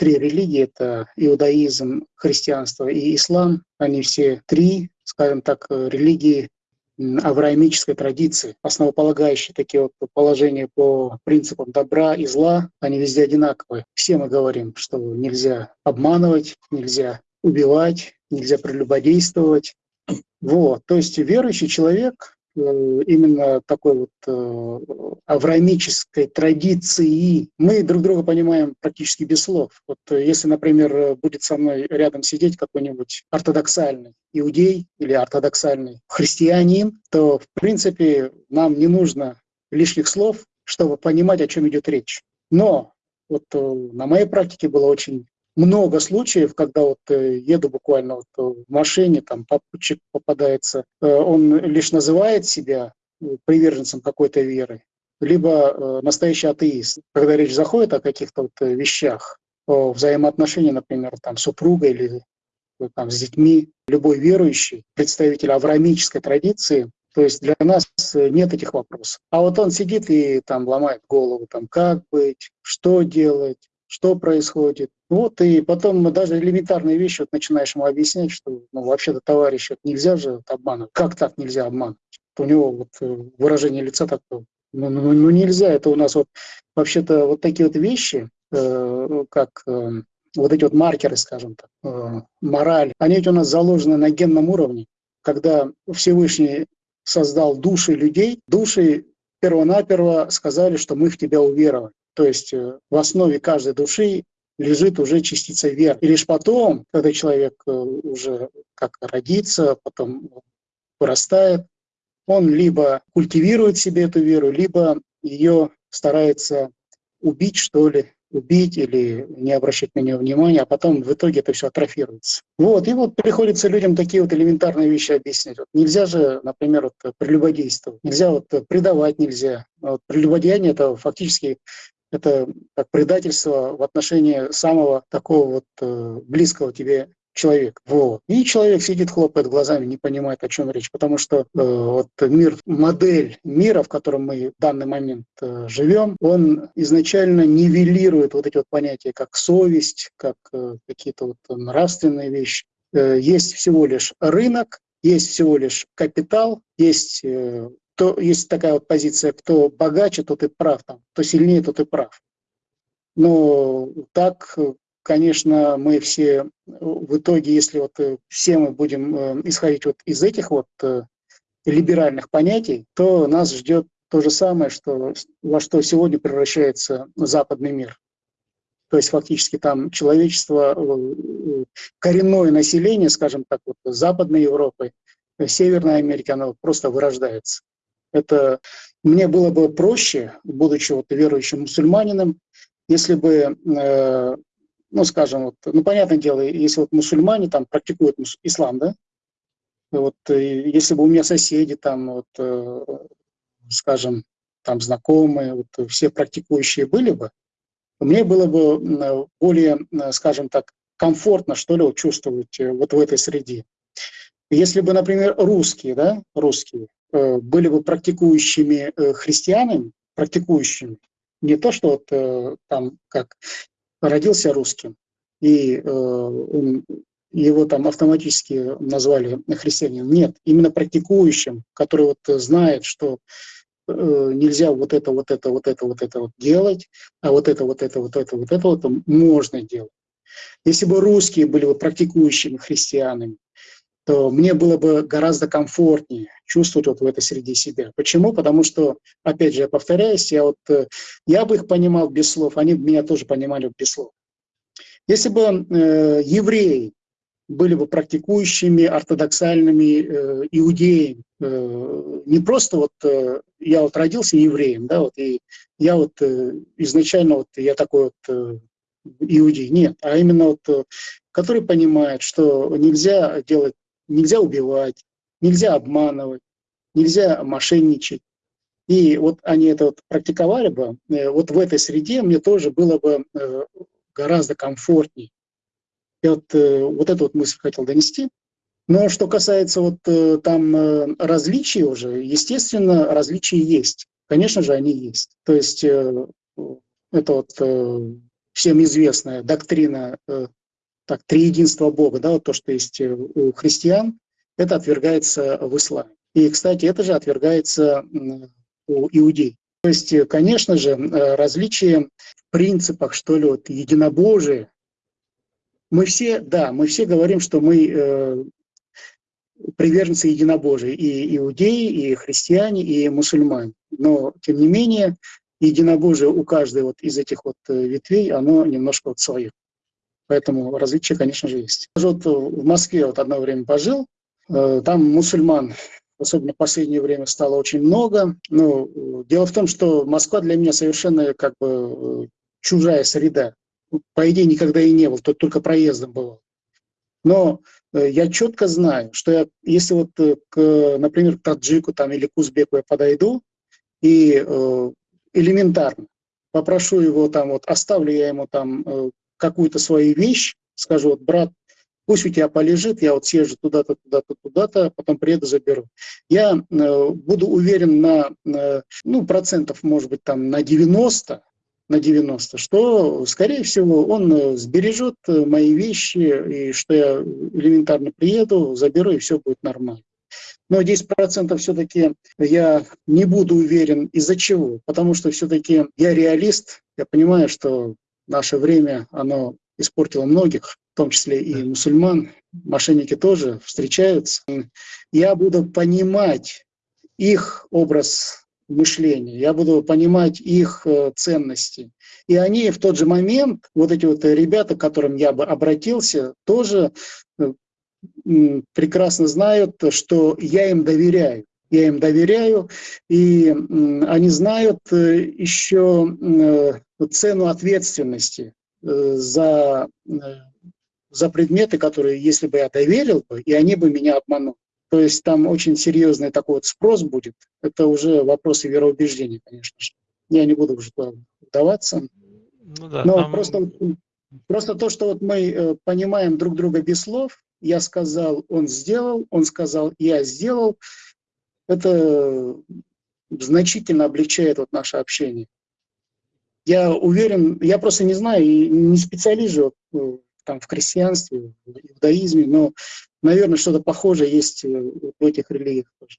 три религии, это иудаизм, христианство и ислам, они все три, скажем так, религии авраамической традиции, основополагающие такие вот положения по принципам добра и зла, они везде одинаковые. Все мы говорим, что нельзя обманывать, нельзя убивать, нельзя прелюбодействовать. Вот. То есть верующий человек именно такой вот э, авраамической традиции. Мы друг друга понимаем практически без слов. Вот э, если, например, будет со мной рядом сидеть какой-нибудь ортодоксальный иудей или ортодоксальный христианин, то, в принципе, нам не нужно лишних слов, чтобы понимать, о чем идет речь. Но вот на моей практике было очень много случаев, когда вот э, еду буквально вот э, в машине, там попутчик попадается, э, он лишь называет себя приверженцем какой-то веры, либо настоящий атеист. Когда речь заходит о каких-то вот вещах, о взаимоотношениях, например, там, супруга или там, с детьми, любой верующий, представитель авраамической традиции, то есть для нас нет этих вопросов. А вот он сидит и там ломает голову, там, как быть, что делать, что происходит. Вот, и потом даже элементарные вещи вот начинаешь ему объяснять, что ну, вообще-то, товарищ, вот нельзя же обманывать. Как так нельзя обманывать? У него вот э, выражение лица такое. Ну, ну, ну, ну нельзя, это у нас вот вообще-то вот такие вот вещи, э, как э, вот эти вот маркеры, скажем так, э, мораль, они ведь у нас заложены на генном уровне. Когда Всевышний создал души людей, души первонаперво сказали, что мы в тебя уверовали. То есть э, в основе каждой души лежит уже частица веры. И лишь потом, когда человек э, уже как родится, потом вырастает, он либо культивирует себе эту веру, либо ее старается убить, что ли, убить или не обращать на нее внимания, а потом в итоге это все атрофируется. Вот, и вот приходится людям такие вот элементарные вещи объяснять. Вот нельзя же, например, вот прелюбодействовать, нельзя вот предавать нельзя. Вот прелюбодеяние — это фактически это как предательство в отношении самого такого вот э, близкого тебе человека. Вот. И человек сидит, хлопает глазами, не понимает, о чем речь, потому что э, вот мир, модель мира, в котором мы в данный момент э, живем, он изначально нивелирует вот эти вот понятия, как совесть, как э, какие-то вот нравственные вещи. Э, есть всего лишь рынок, есть всего лишь капитал, есть э, кто, есть такая вот позиция, кто богаче, тот и прав, там, кто сильнее, тот и прав. Но так, конечно, мы все в итоге, если вот э, все мы будем э, исходить вот из этих вот э, либеральных понятий, то нас ждет то же самое, что, во что сегодня превращается западный мир. То есть фактически там человечество, коренное население, скажем так, вот Западной Европы, Северной Америки, оно просто вырождается. Это мне было бы проще, будучи вот верующим мусульманином, если бы, э, ну, скажем, вот, ну, понятное дело, если вот мусульмане там практикуют ислам, да, вот, если бы у меня соседи там, вот, э, скажем, там знакомые, вот, все практикующие были бы, мне было бы более, скажем так, комфортно, что ли, чувствовать э, вот в этой среде. Если бы, например, русские, да, русские, Э, были бы практикующими э, христианами, практикующими, не то, что вот э, там как родился русским, и его там автоматически назвали христианином. Нет, именно практикующим, который вот знает, что нельзя вот это, вот это, вот это, вот это вот делать, а вот это, вот это, вот это, вот это вот можно делать. Если бы русские были бы практикующими христианами, то мне было бы гораздо комфортнее чувствовать вот в этой среде себя. Почему? Потому что, опять же, я повторяюсь, я, вот, э, я бы их понимал без слов, они меня тоже понимали без слов. Если бы э, евреи были бы практикующими, ортодоксальными э, иудеями, э, не просто вот э, я вот родился евреем, да, вот, и я вот э, изначально вот я такой вот э, иудей, нет, а именно вот, э, который понимает, что нельзя делать нельзя убивать, нельзя обманывать, нельзя мошенничать. И вот они это вот практиковали бы, э, вот в этой среде мне тоже было бы э, гораздо комфортней. Я вот, э, вот эту вот мысль хотел донести. Но что касается вот там различий уже, естественно, различия есть. Конечно же, они есть. То есть это вот всем известная доктрина так, триединства Бога, да, вот то, что есть у христиан, это отвергается в исламе. И, кстати, это же отвергается у иудей. То есть, конечно же, различие в принципах, что ли, вот единобожие, мы все, да, мы все говорим, что мы э, приверженцы единобожия, и иудеи, и христиане, и мусульмане. Но, тем не менее, единобожие у каждой вот из этих вот э, ветвей, оно немножко вот свое. Поэтому различия, конечно же, есть. Вот в Москве вот одно время пожил, э, там мусульман, особенно в последнее время, стало очень много. Но э, дело в том, что Москва для меня совершенно как бы чужая среда. По идее, никогда и не был, тут только проездом бывал. Но я четко знаю, что я, если вот, к, например, к таджику там, или к узбеку я подойду, и элементарно попрошу его там, вот оставлю я ему там какую-то свою вещь, скажу, вот, брат, пусть у тебя полежит, я вот съезжу туда-то, туда-то, туда-то, потом приеду, заберу. Я э, буду уверен на, э, ну, процентов, может быть, там на 90, на 90, что, скорее всего, он э, сбережет э, мои вещи, и что я элементарно приеду, заберу, и все будет нормально. Но 10% все-таки я не буду уверен. Из-за чего? Потому что все-таки я реалист, я понимаю, что наше время, оно испортило многих, в том числе и мусульман, мошенники тоже встречаются. Я буду понимать их образ мышления, я буду понимать их э, ценности. И они в тот же момент, вот эти вот ребята, к которым я бы обратился, тоже э, прекрасно знают, что я им доверяю. Я им доверяю, и они знают э, еще цену ответственности э, за, э, за предметы, которые, если бы я доверил бы, и они бы меня обманули. То есть там очень серьезный такой вот спрос будет. Это уже вопросы вероубеждения, конечно же. Я не буду уже туда вдаваться. Ну да, Но там... просто, просто то, что вот мы э, понимаем друг друга без слов, я сказал, он сделал, он сказал, я сделал, это значительно облегчает вот наше общение. Я уверен, я просто не знаю, и не специалист э, там, в крестьянстве, в иудаизме, но, наверное, что-то похожее есть э, в этих религиях тоже.